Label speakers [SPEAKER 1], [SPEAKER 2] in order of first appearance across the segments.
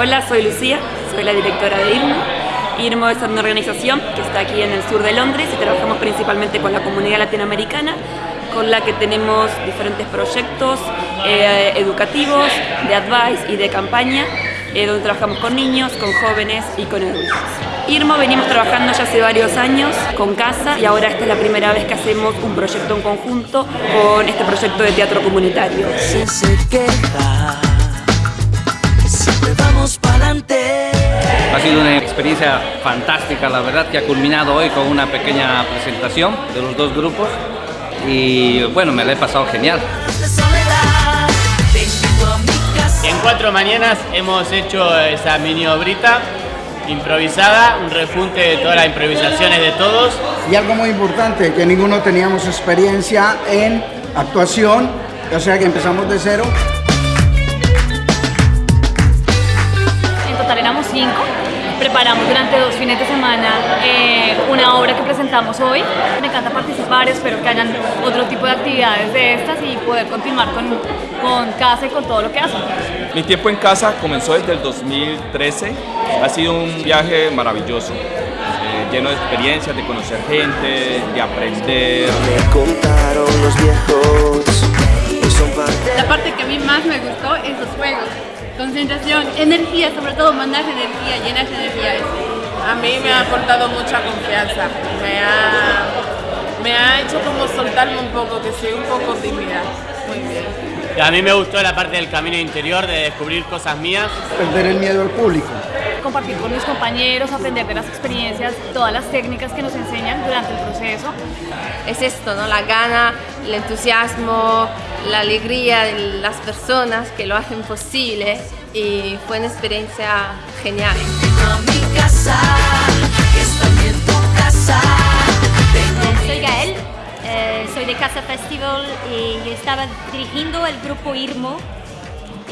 [SPEAKER 1] Hola, soy Lucía, soy la directora de IRMO. IRMO es una organización que está aquí en el sur de Londres y trabajamos principalmente con la comunidad latinoamericana, con la que tenemos diferentes proyectos eh, educativos, de advice y de campaña, eh, donde trabajamos con niños, con jóvenes y con adultos. IRMO venimos trabajando ya hace varios años con CASA y ahora esta es la primera vez que hacemos un proyecto en conjunto con este proyecto de teatro comunitario.
[SPEAKER 2] Ha experiencia fantástica, la verdad, que ha culminado hoy con una pequeña presentación de los dos grupos y bueno, me la he pasado genial.
[SPEAKER 3] En cuatro mañanas hemos hecho esa mini obrita improvisada, un refunte de todas las improvisaciones de todos.
[SPEAKER 4] Y algo muy importante, que ninguno teníamos experiencia en actuación, o sea que empezamos de cero.
[SPEAKER 5] En total éramos cinco. Preparamos durante dos fines de semana eh, una obra que presentamos hoy. Me encanta participar, espero que hayan otro tipo de actividades de estas y poder continuar con, con casa y con todo lo que hacen.
[SPEAKER 6] Mi tiempo en casa comenzó desde el 2013. Ha sido un viaje maravilloso, eh, lleno de experiencias, de conocer gente, de aprender.
[SPEAKER 7] Me contaron los viejos. y son parte-
[SPEAKER 8] La parte que a mí más me gustó es los juegos. Concentración, energía, sobre todo mandar energía, llenar de energía.
[SPEAKER 9] A mí me ha aportado mucha confianza, me ha, me ha hecho como soltarme un poco, que soy un poco tímida. Muy bien.
[SPEAKER 3] Y a mí me gustó la parte del camino interior, de descubrir cosas mías.
[SPEAKER 4] Perder el miedo al público.
[SPEAKER 5] Compartir con mis compañeros, aprender de las experiencias, todas las técnicas que nos enseñan durante el proceso.
[SPEAKER 10] es esto, ¿no? La gana, el entusiasmo, la alegría de las personas que lo hacen posible y fue una experiencia genial.
[SPEAKER 11] Soy Gael, eh, soy de Casa Festival y yo estaba dirigiendo el grupo IRMO.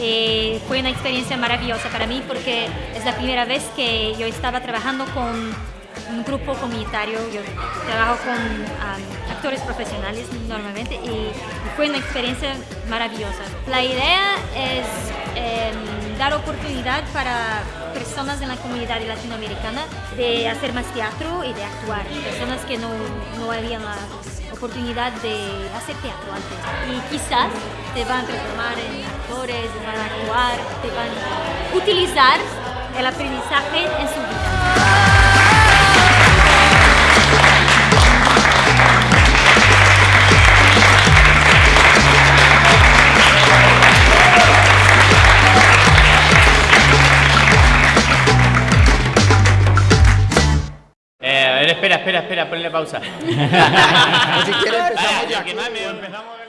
[SPEAKER 11] Eh, fue una experiencia maravillosa para mí porque es la primera vez que yo estaba trabajando con un grupo comunitario. Yo trabajo con um, actores profesionales normalmente y, fue una experiencia maravillosa. La idea es em, dar oportunidad para personas en la comunidad latinoamericana de hacer más teatro y de actuar. Personas que no, no habían la oportunidad de hacer teatro antes. Y quizás te van a transformar en actores, te van a actuar, te van a utilizar el aprendizaje en su vida.
[SPEAKER 3] Espera, espera, espera, ponle pausa.
[SPEAKER 4] si empezamos ya.
[SPEAKER 3] empezamos de